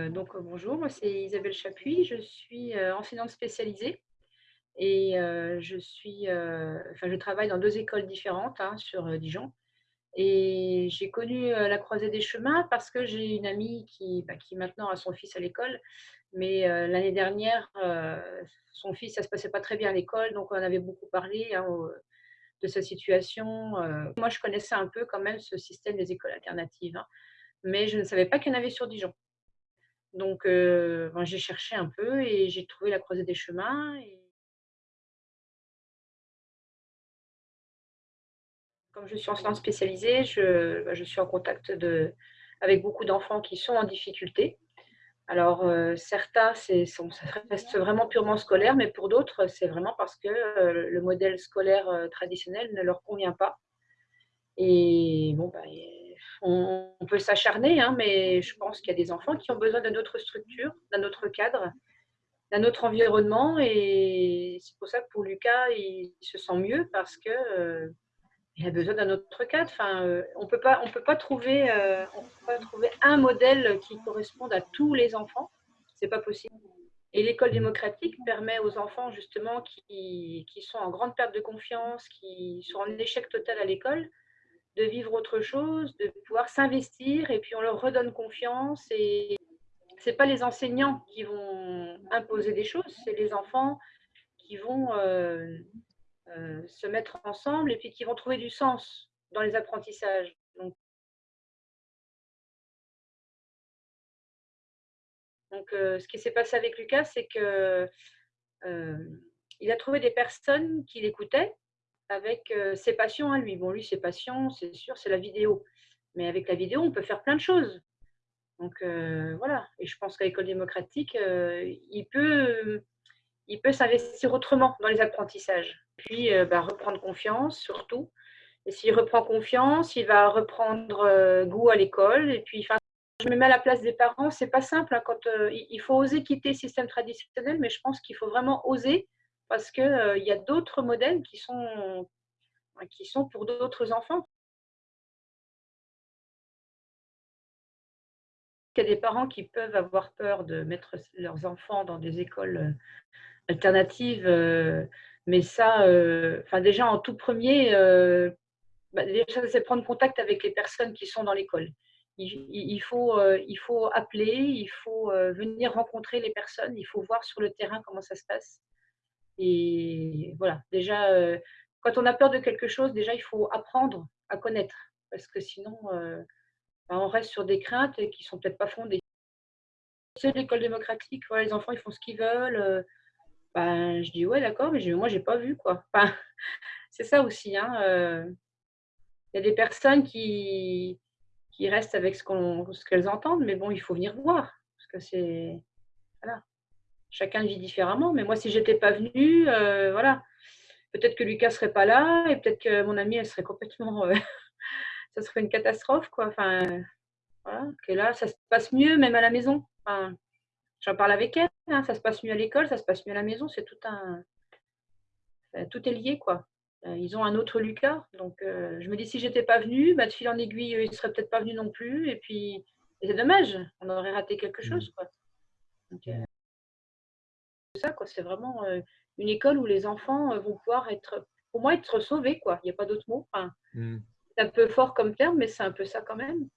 Euh, donc, euh, bonjour, moi c'est Isabelle Chapuis, je suis euh, enseignante spécialisée et je, suis, enfin, je travaille dans deux écoles différentes hein, sur Dijon. Et j'ai connu la croisée des chemins parce que j'ai une amie qui, bah, maintenant a son fils à l'école, mais l'année dernière, son fils, ça se passait pas très bien à l'école, donc on avait beaucoup parlé hein, de sa situation. Moi, je connaissais un peu quand même ce système des écoles alternatives, hein, mais je ne savais pas qu'il y en avait sur Dijon. Donc, euh, ben, j'ai cherché un peu et j'ai trouvé la croisée des chemins. Et... Comme je suis enseignante spécialisée, je, ben, je suis en contact de, avec beaucoup d'enfants qui sont en difficulté. Alors, euh, certains, ça reste vraiment purement scolaire, mais pour d'autres, c'est vraiment parce que euh, le modèle scolaire traditionnel ne leur convient pas. Et bon, ben, on, peut s'acharner, hein, mais je pense qu'il y a des enfants qui ont besoin d'une autre structure, d'un autre cadre, d'un autre environnement. Et c'est pour ça que pour Lucas, il se sent mieux parce qu'il euh, a besoin d'un autre cadre. Enfin, euh, on peut pas, on peut pas trouver, euh, peut pas trouver un modèle qui corresponde à tous les enfants. C'est pas possible. Et l'école démocratique permet aux enfants justement qui, qui, sont en grande perte de confiance, qui sont en échec total à l'école, de vivre autre chose, de pouvoir s'investir et puis on leur redonne confiance. Et ce n'est pas les enseignants qui vont imposer des choses, c'est les enfants qui vont euh, euh, se mettre ensemble et puis qui vont trouver du sens dans les apprentissages. Donc, donc euh, ce qui s'est passé avec Lucas, c'est que il a trouvé des personnes qui l'écoutaient avec ses passions à lui. Bon, lui, ses passions, c'est sûr, c'est la vidéo. Mais avec la vidéo, on peut faire plein de choses. Donc voilà. Et je pense qu'à l'école démocratique, il peut, il peut s'investir autrement dans les apprentissages. Puis bah, reprendre confiance surtout. Et s'il reprend confiance, il va reprendre goût à l'école. Et puis, je me mets à la place des parents. C'est pas simple. Hein, quand il faut oser quitter le système traditionnel, mais je pense qu'il faut vraiment oser parce qu'il y a d'autres modèles qui sont, qui sont pour d'autres enfants. Il y a des parents qui peuvent avoir peur de mettre leurs enfants dans des écoles alternatives, mais ça, déjà en tout premier, bah, c'est prendre contact avec les personnes qui sont dans l'école. Il, faut, il faut appeler, il faut venir rencontrer les personnes, il faut voir sur le terrain comment ça se passe. Et voilà, déjà, euh, quand on a peur de quelque chose, déjà, il faut apprendre à connaître. Parce que sinon, euh, ben, on reste sur des craintes qui ne sont peut-être pas fondées. C'est l'école démocratique, les enfants, ils font ce qu'ils veulent. Euh, ben, je dis, ouais, d'accord, mais moi, je n'ai pas vu. quoi. c'est ça aussi. Hein, il y a des personnes qui restent avec ce qu'elles entendent, mais bon, il faut venir voir. Parce que c'est. Voilà chacun vit différemment. Mais moi, si j'étais pas venue, euh, voilà, peut-être que Lucas serait pas là et peut-être que mon amie, elle serait complètement, euh, ça serait une catastrophe, quoi. Enfin, voilà, que là, ça se passe mieux, même à la maison. Enfin, j'en parle avec elle, hein, ça se passe mieux à l'école, ça se passe mieux à la maison, c'est tout un, tout est lié, quoi. Euh, ils ont un autre Lucas, donc je me dis si j'étais pas venue, bah, de fil en aiguille, ils seraient peut-être pas venus non plus, et puis c'est dommage, on aurait raté quelque mmh. chose, quoi ça, quoi. C'est vraiment euh, une école où les enfants euh, vont pouvoir être, pour moi, être sauvés, quoi. Il n'y a pas d'autre mot. Enfin, mmh. C'est un peu fort comme terme, mais c'est un peu ça quand même.